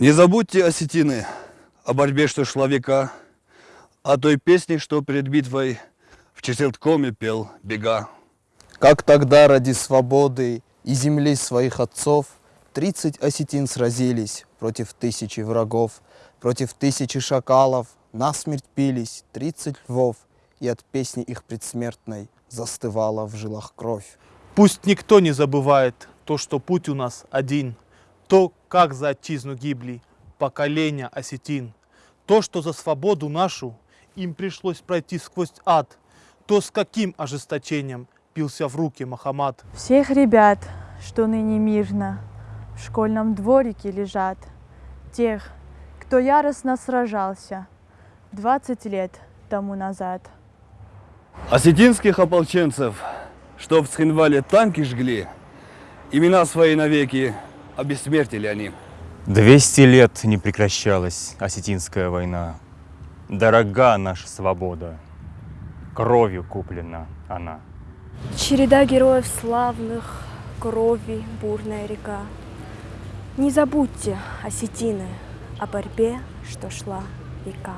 Не забудьте осетины о борьбе, что шла века, о той песне, что перед битвой в Чесерткоме пел бега. Как тогда ради свободы и земли своих отцов Тридцать осетин сразились против тысячи врагов, Против тысячи шакалов насмерть пились тридцать львов, И от песни их предсмертной застывала в жилах кровь. Пусть никто не забывает то, что путь у нас один, то, как за отчизну гибли поколения осетин, то, что за свободу нашу им пришлось пройти сквозь ад, то, с каким ожесточением пился в руки Махамад. Всех ребят, что ныне мирно в школьном дворике лежат, тех, кто яростно сражался 20 лет тому назад. Осетинских ополченцев, что в Схинвале танки жгли, имена свои навеки обессмертили они. Двести лет не прекращалась осетинская война. Дорога наша свобода, кровью куплена она. Череда героев славных, крови бурная река. Не забудьте, осетины, о борьбе, что шла века.